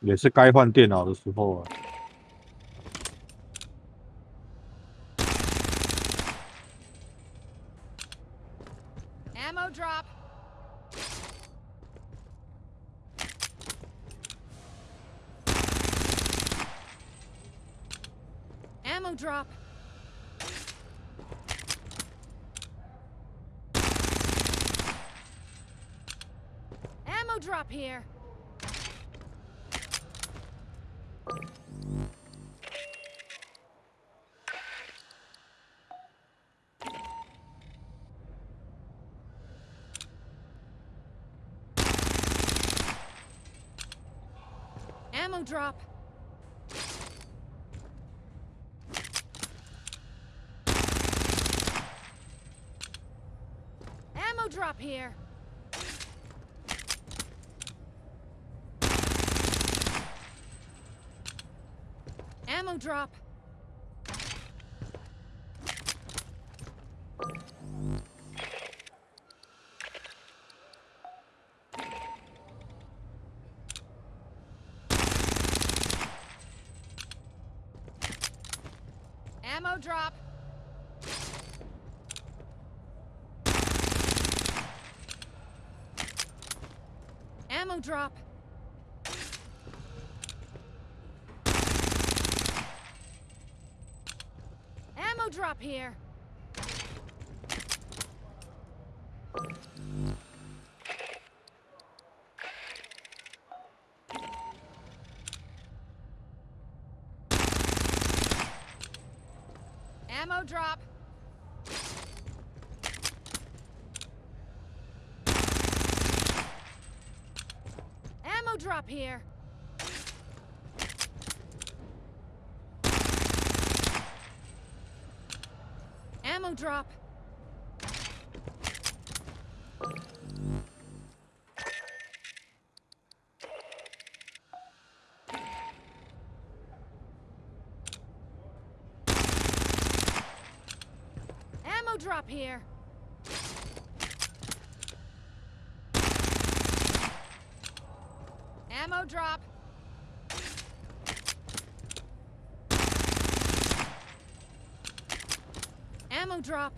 也是该换电脑的时候啊。 Ammo drop. Ammo drop. Ammo drop here. Ammo drop. Ammo drop here. Ammo drop. Ammo drop. Ammo drop. Ammo drop here. Ammo drop. Ammo drop here. Ammo drop. Ammo drop here. Ammo drop. drop.